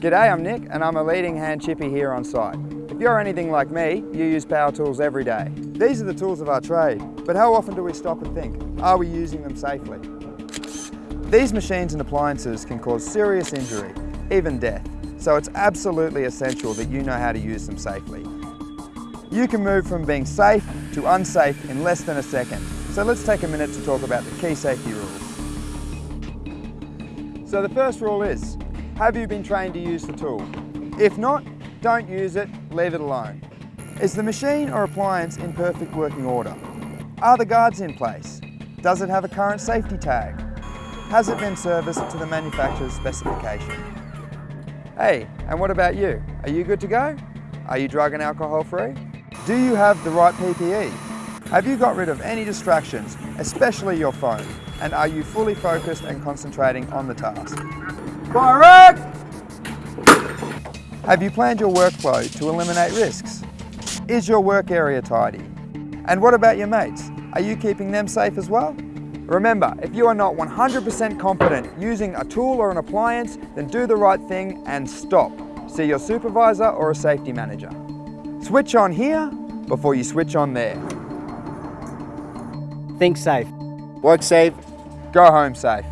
G'day, I'm Nick and I'm a leading hand chippy here on site. If you're anything like me, you use power tools every day. These are the tools of our trade, but how often do we stop and think, are we using them safely? These machines and appliances can cause serious injury, even death, so it's absolutely essential that you know how to use them safely. You can move from being safe to unsafe in less than a second, so let's take a minute to talk about the key safety rules. So the first rule is, have you been trained to use the tool? If not, don't use it, leave it alone. Is the machine or appliance in perfect working order? Are the guards in place? Does it have a current safety tag? Has it been serviced to the manufacturer's specification? Hey, and what about you? Are you good to go? Are you drug and alcohol free? Do you have the right PPE? Have you got rid of any distractions, especially your phone? And are you fully focused and concentrating on the task? Fire Have you planned your workflow to eliminate risks? Is your work area tidy? And what about your mates? Are you keeping them safe as well? Remember, if you are not 100% confident using a tool or an appliance, then do the right thing and stop. See your supervisor or a safety manager. Switch on here before you switch on there. Think safe. Work safe. Go home safe.